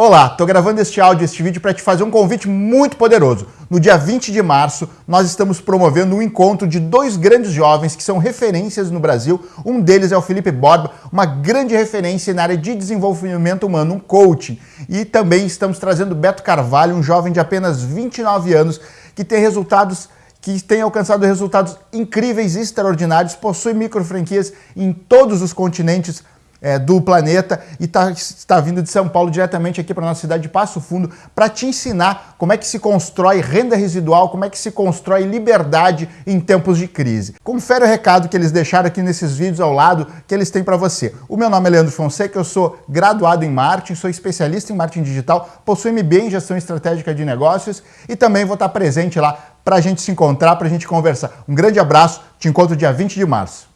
Olá, estou gravando este áudio, este vídeo para te fazer um convite muito poderoso. No dia 20 de março, nós estamos promovendo um encontro de dois grandes jovens que são referências no Brasil. Um deles é o Felipe Borba, uma grande referência na área de desenvolvimento humano, um coaching. E também estamos trazendo Beto Carvalho, um jovem de apenas 29 anos que tem resultados que tem alcançado resultados incríveis e extraordinários, possui micro franquias em todos os continentes é, do planeta e tá, está vindo de São Paulo diretamente aqui para nossa cidade de Passo Fundo para te ensinar como é que se constrói renda residual, como é que se constrói liberdade em tempos de crise. Confere o recado que eles deixaram aqui nesses vídeos ao lado que eles têm para você. O meu nome é Leandro Fonseca, eu sou graduado em marketing, sou especialista em marketing digital, possuo MBA em gestão estratégica de negócios e também vou estar presente lá para a gente se encontrar, para a gente conversar. Um grande abraço, te encontro dia 20 de março.